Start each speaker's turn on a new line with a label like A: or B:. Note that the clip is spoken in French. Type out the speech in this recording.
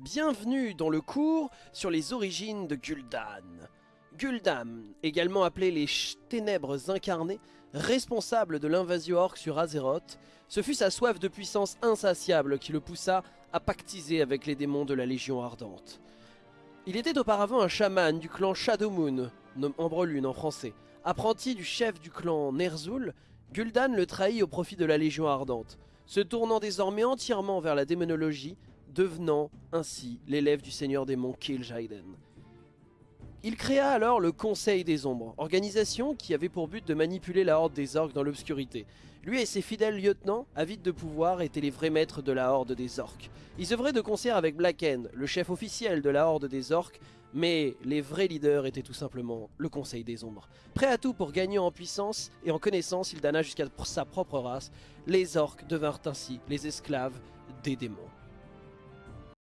A: Bienvenue dans le cours sur les origines de Gul'dan. Gul'dan, également appelé les Ténèbres incarnées, responsable de l'invasion orque sur Azeroth, ce fut sa soif de puissance insatiable qui le poussa à pactiser avec les démons de la Légion Ardente. Il était auparavant un chaman du clan Shadowmoon, Ambrelune en français. Apprenti du chef du clan Ner'zhul, Gul'dan le trahit au profit de la Légion Ardente, se tournant désormais entièrement vers la démonologie, devenant ainsi l'élève du seigneur démon Kil'jaeden. Il créa alors le Conseil des Ombres, organisation qui avait pour but de manipuler la Horde des Orques dans l'obscurité. Lui et ses fidèles lieutenants, avides de pouvoir, étaient les vrais maîtres de la Horde des Orques. Ils œuvraient de concert avec Blacken, le chef officiel de la Horde des Orques, mais les vrais leaders étaient tout simplement le Conseil des Ombres. Prêt à tout pour gagner en puissance et en connaissance, il dana jusqu'à sa propre race. Les Orques devinrent ainsi les esclaves des démons.